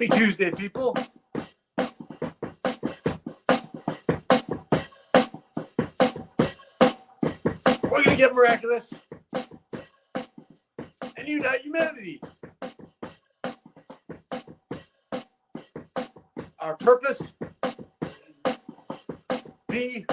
Happy Tuesday, people. We're going to get miraculous and unite humanity. Our purpose be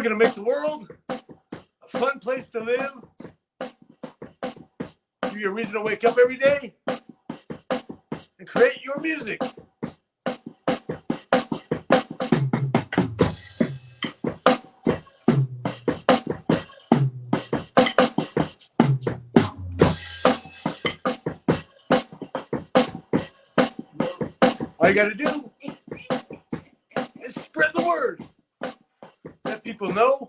We're going to make the world a fun place to live. Give you a reason to wake up every day and create your music. All you got to do people know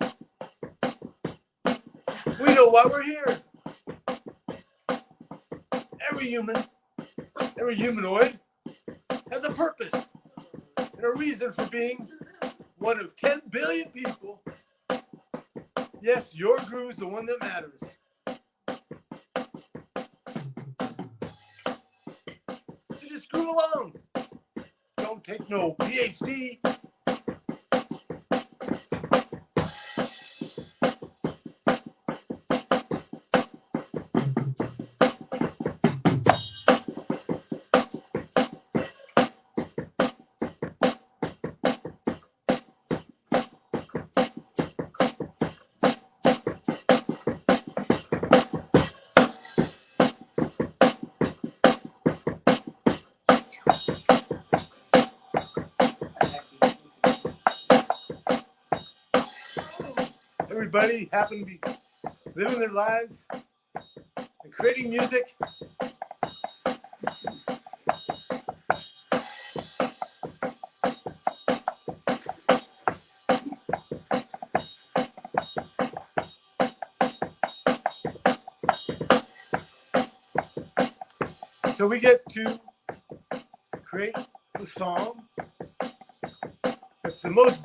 we know why we're here. Every human, every humanoid has a purpose and a reason for being one of 10 billion people. Yes, your groove is the one that matters. So just groove along. Don't take no PhD. Everybody happen to be living their lives and creating music. So we get to create the song that's the most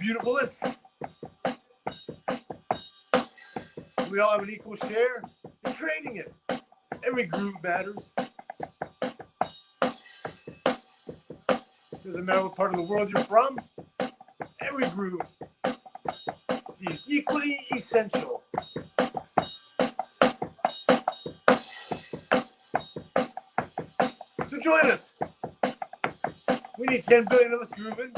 We all have an equal share in creating it. Every groove matters. Doesn't matter what part of the world you're from, every groove is equally essential. So join us. We need 10 billion of us grooving.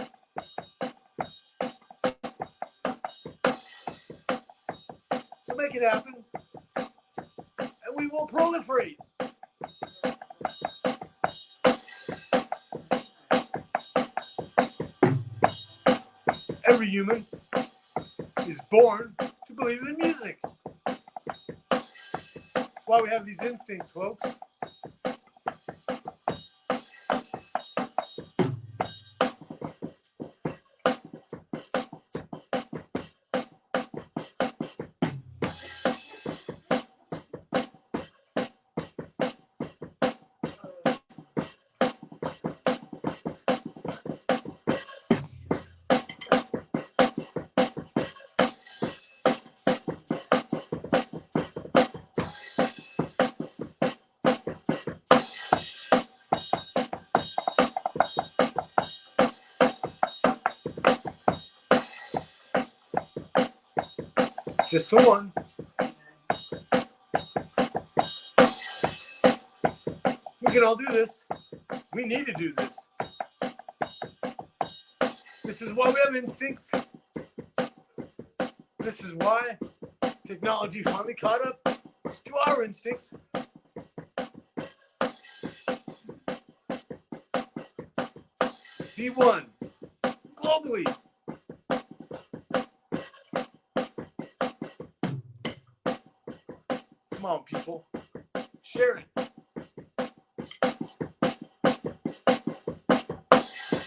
Make it happen. And we will proliferate. Every human is born to believe in music. That's why we have these instincts, folks. Just the one. We can all do this. We need to do this. This is why we have instincts. This is why technology finally caught up to our instincts. Be one globally. People. Share it.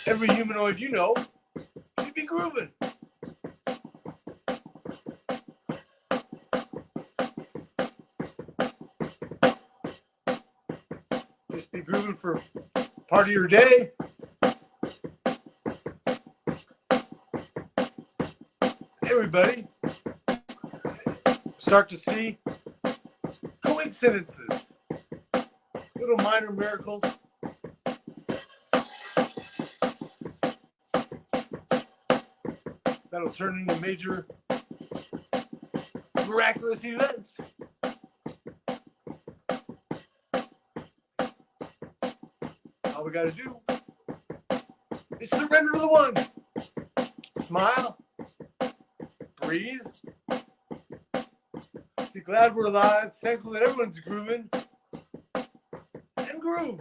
Every humanoid you know should be grooving. just be grooving for part of your day. Everybody start to see coincidences, little minor miracles. That'll turn into major miraculous events. All we got to do is surrender to the one. Smile, breathe, glad we're alive, thankful that everyone's grooving, and groove.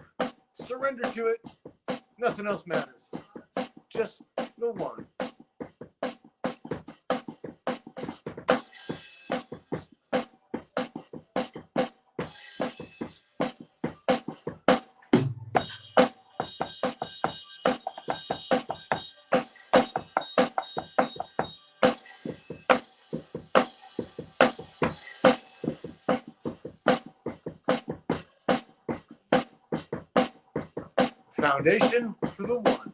Surrender to it. Nothing else matters. Just the one. Foundation for the one.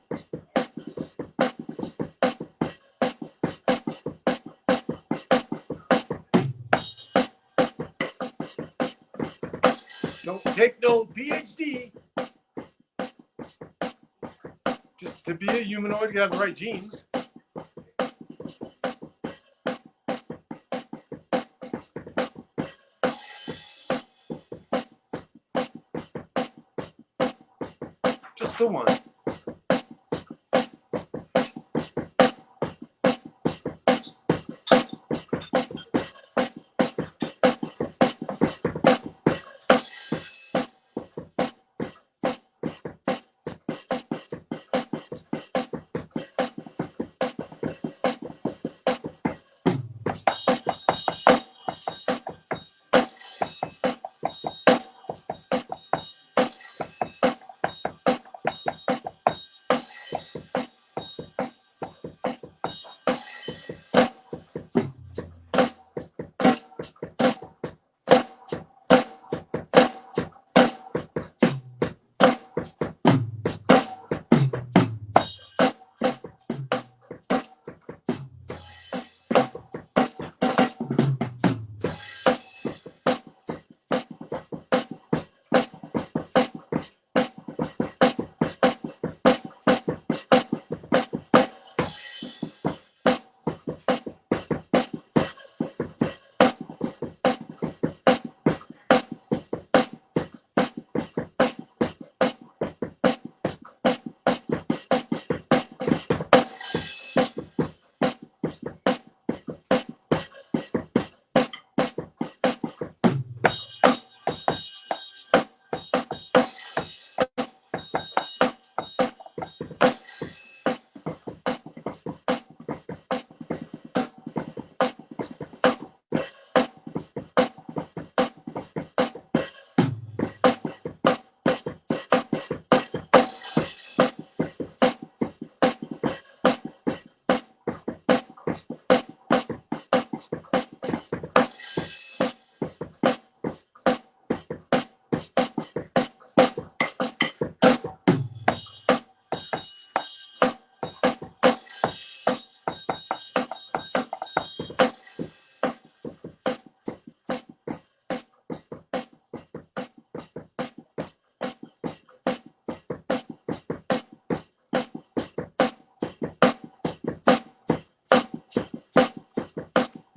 Don't take no PhD. Just to be a humanoid, you have the right genes. Just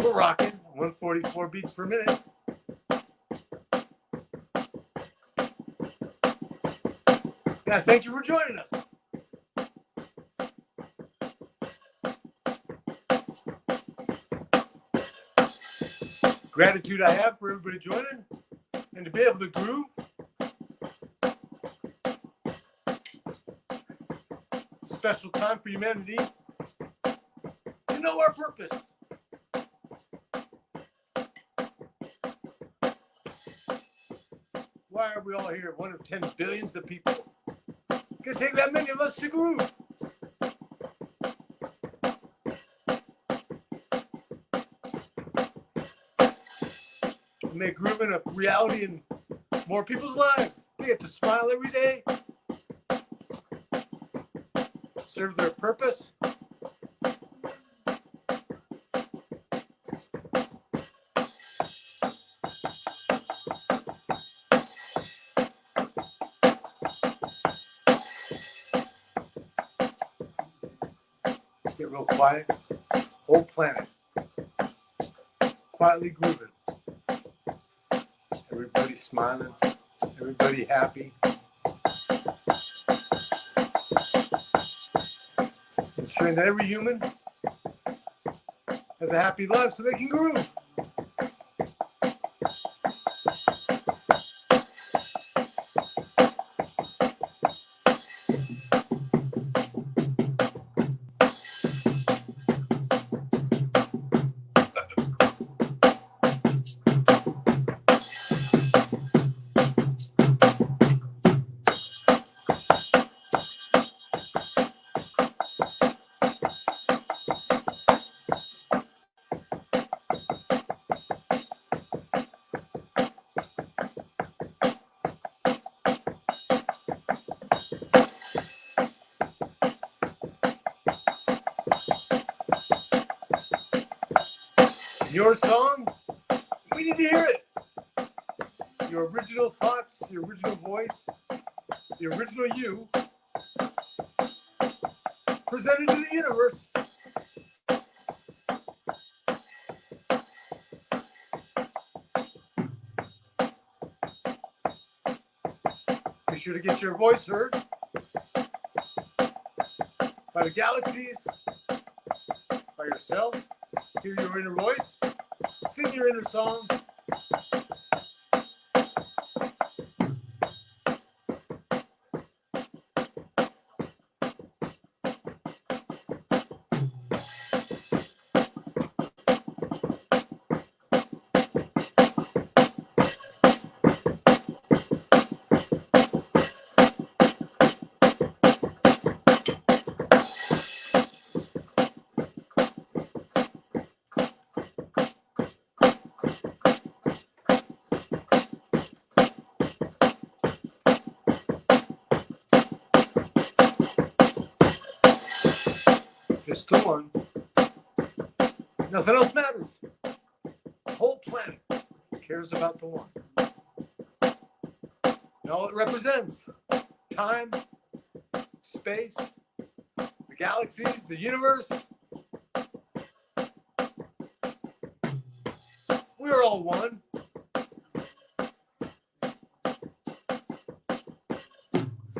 the rocking 144 beats per minute. Guys, thank you for joining us. Gratitude I have for everybody joining and to be able to groove. Special time for humanity to know our purpose. Are we all here? One of 10 billions of people. It can take that many of us to groove. Make grooving a reality in more people's lives. They get to smile every day, serve their purpose. Quiet. Whole planet quietly grooving. Everybody smiling, everybody happy. Ensuring that every human has a happy life so they can groove. Your song, we need to hear it. Your original thoughts, your original voice, the original you, presented to the universe. Be sure to get your voice heard by the galaxies, by yourself. Hear your inner voice. Sing your inner song. Nothing else matters. The whole planet cares about the one. And all it represents time, space, the galaxies, the universe. We are all one.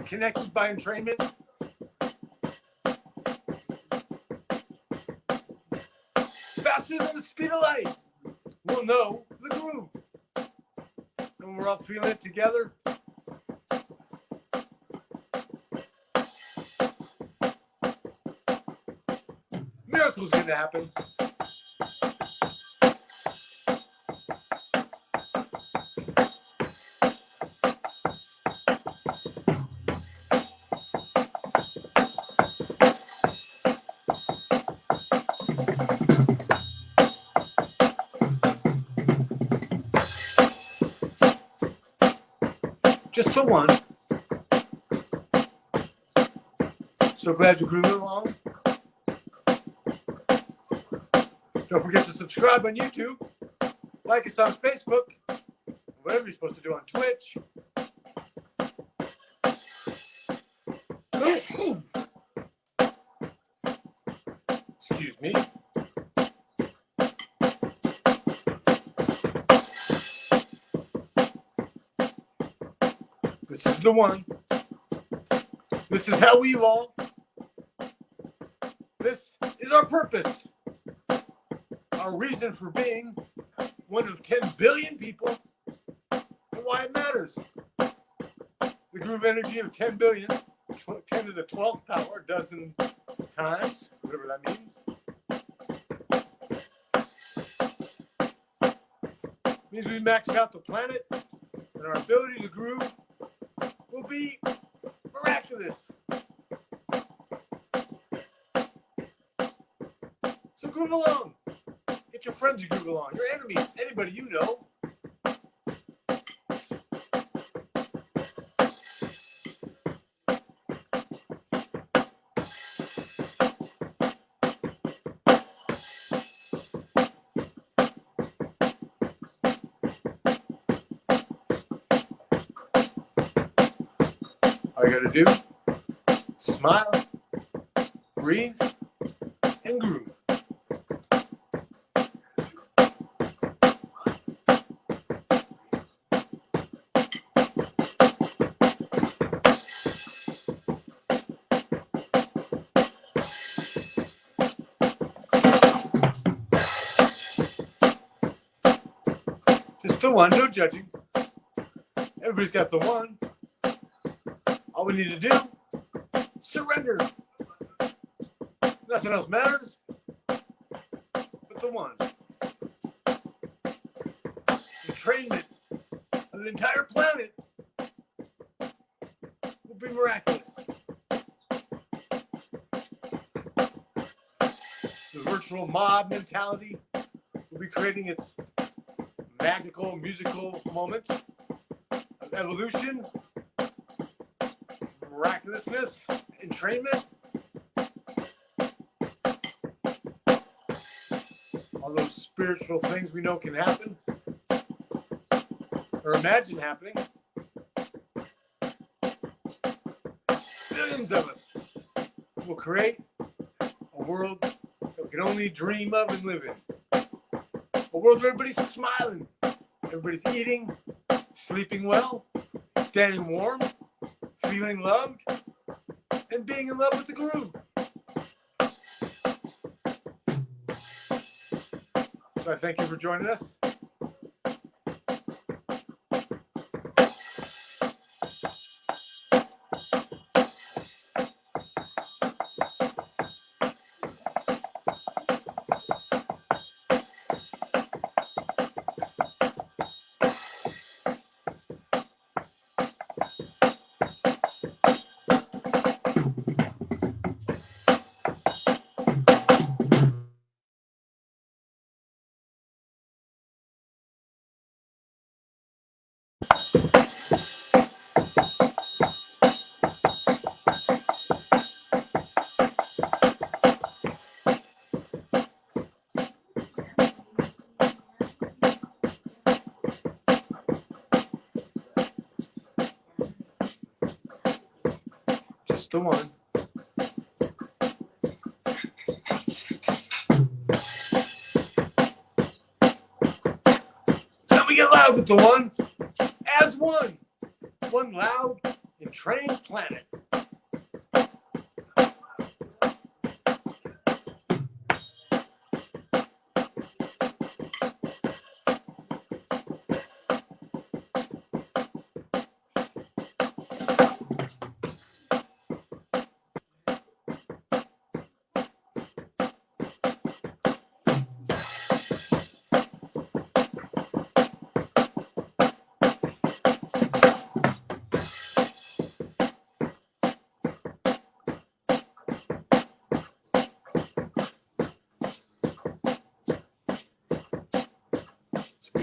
Connected by entrainment. Faster than the speed of light. We'll know the groove. And we're all feeling it together. Miracles gonna happen. One. So glad you're grooving along. Don't forget to subscribe on YouTube. Like us on Facebook. Whatever you're supposed to do on Twitch. The one. This is how we evolve. This is our purpose. Our reason for being one of 10 billion people and why it matters. The groove energy of 10 billion, 10 to the 12th power, dozen times, whatever that means. Means we maxed out the planet and our ability to groove Google along. Get your friends to Google on, your enemies, anybody you know. I gotta do. The one, no judging. Everybody's got the one. All we need to do, surrender. Nothing else matters but the one. The Entrainment of the entire planet will be miraculous. The virtual mob mentality will be creating its magical musical moments of evolution, miraculousness, entrainment. All those spiritual things we know can happen or imagine happening. Billions of us will create a world that we can only dream of and live in. World where everybody's smiling, everybody's eating, sleeping well, staying warm, feeling loved, and being in love with the groove. So I thank you for joining us.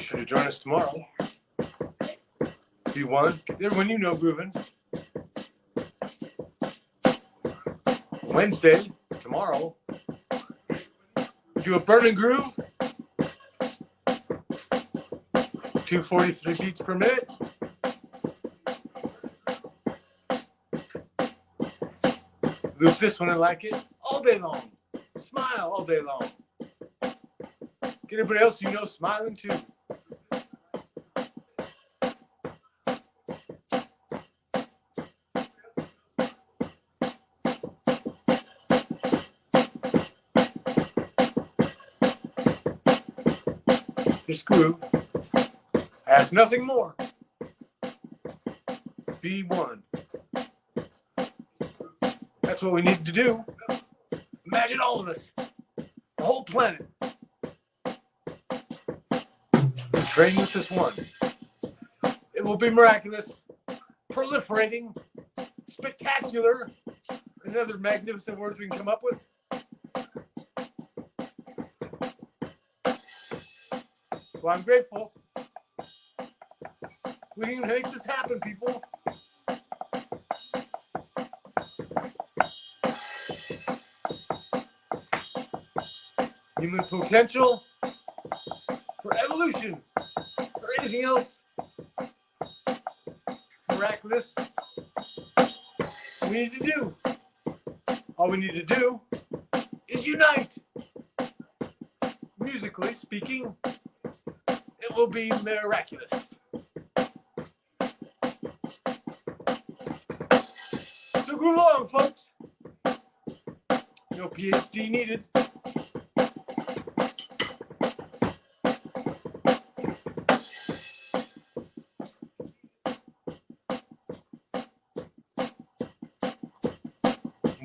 Sure to join us tomorrow. If Be one. Everyone you know grooving. Wednesday, tomorrow. Do a burning groove. 243 beats per minute. Loop this one and like it all day long. Smile all day long. Get everybody else you know smiling too. Groove. Ask nothing more. Be one. That's what we need to do. Imagine all of us, the whole planet, training with this one. It will be miraculous, proliferating, spectacular, and other magnificent words we can come up with. So I'm grateful. We can make this happen, people. Human potential for evolution, or anything else miraculous, we need to do. All we need to do is unite. Musically speaking, will be miraculous. So groove along, folks. No PhD needed.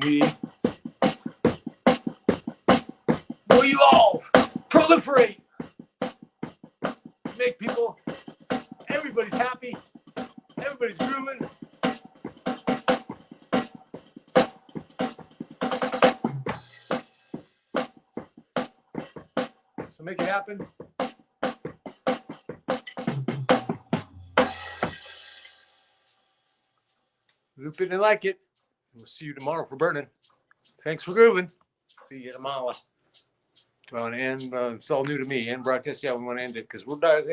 We will evolve, proliferate, So make it happen. Loop it and like it. We'll see you tomorrow for burning. Thanks for grooving. See you tomorrow. Want to end? Uh, it's all new to me. End broadcast. Yeah, we want to end it because we're done.